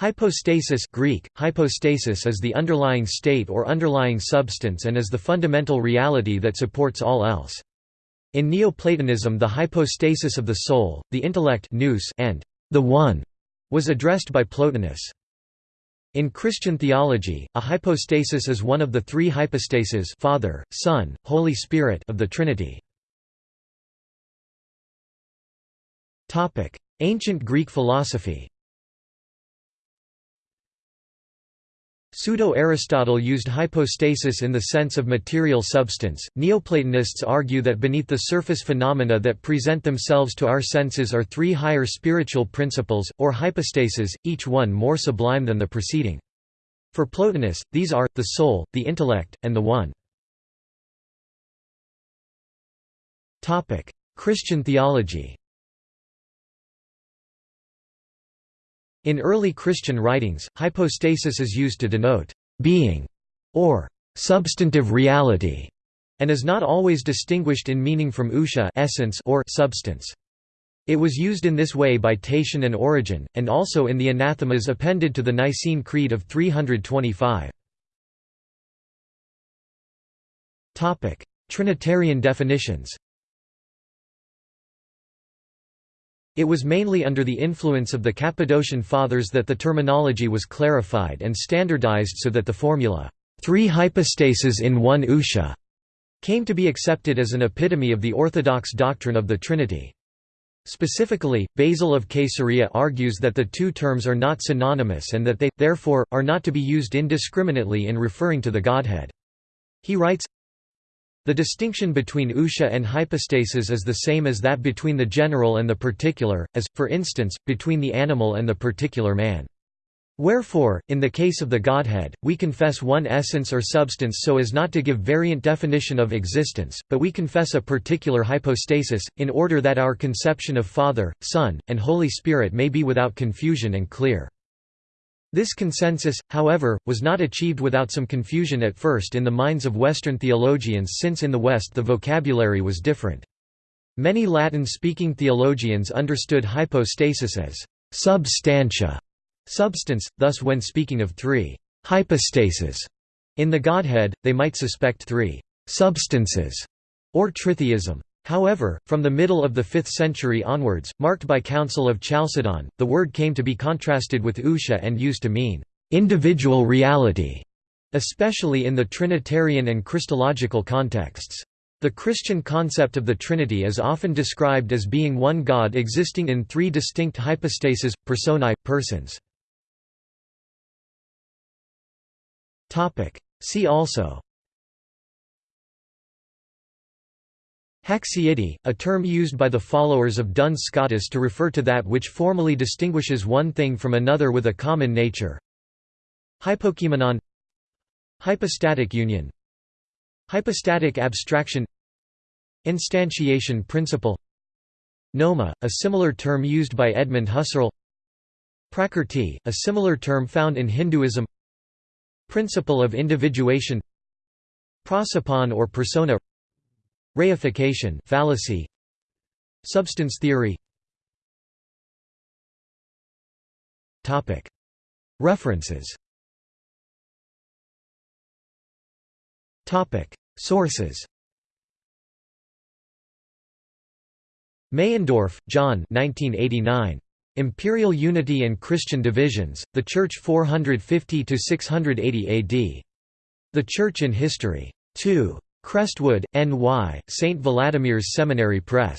Hypostasis Greek, hypostasis is the underlying state or underlying substance and is the fundamental reality that supports all else. In Neoplatonism the hypostasis of the soul, the intellect nous and the One was addressed by Plotinus. In Christian theology, a hypostasis is one of the three hypostases Father, Son, Holy Spirit of the Trinity. Ancient Greek philosophy Pseudo-Aristotle used hypostasis in the sense of material substance. Neoplatonists argue that beneath the surface phenomena that present themselves to our senses are three higher spiritual principles, or hypostases, each one more sublime than the preceding. For Plotinus, these are, the soul, the intellect, and the One. Christian theology In early Christian writings, hypostasis is used to denote being or substantive reality and is not always distinguished in meaning from ousia essence or substance. It was used in this way by Tatian and Origen, and also in the anathemas appended to the Nicene Creed of 325. Trinitarian definitions It was mainly under the influence of the Cappadocian Fathers that the terminology was clarified and standardized so that the formula, three hypostases in one ousia, came to be accepted as an epitome of the orthodox doctrine of the Trinity. Specifically, Basil of Caesarea argues that the two terms are not synonymous and that they, therefore, are not to be used indiscriminately in referring to the Godhead. He writes, the distinction between ousia and hypostasis is the same as that between the general and the particular, as, for instance, between the animal and the particular man. Wherefore, in the case of the Godhead, we confess one essence or substance so as not to give variant definition of existence, but we confess a particular hypostasis, in order that our conception of Father, Son, and Holy Spirit may be without confusion and clear. This consensus, however, was not achieved without some confusion at first in the minds of Western theologians since in the West the vocabulary was different. Many Latin-speaking theologians understood hypostasis as substantia, substance, thus when speaking of three hypostases in the Godhead, they might suspect three substances, or tritheism. However, from the middle of the 5th century onwards, marked by Council of Chalcedon, the word came to be contrasted with ousia and used to mean individual reality, especially in the Trinitarian and Christological contexts. The Christian concept of the Trinity is often described as being one God existing in three distinct hypostases, personae, persons. See also Haecceity, a term used by the followers of Duns Scotus to refer to that which formally distinguishes one thing from another with a common nature. Hypokeimenon Hypostatic union Hypostatic abstraction Instantiation principle Noema, a similar term used by Edmund Husserl Prakrti, a similar term found in Hinduism Principle of individuation Prosopon or persona Reification fallacy Substance theory Topic References Topic Sources Meyendorff, John 1989. Imperial Unity and Christian Divisions, The Church 450–680 AD. The Church in History. 2. Crestwood, N.Y., St. Vladimir's Seminary Press.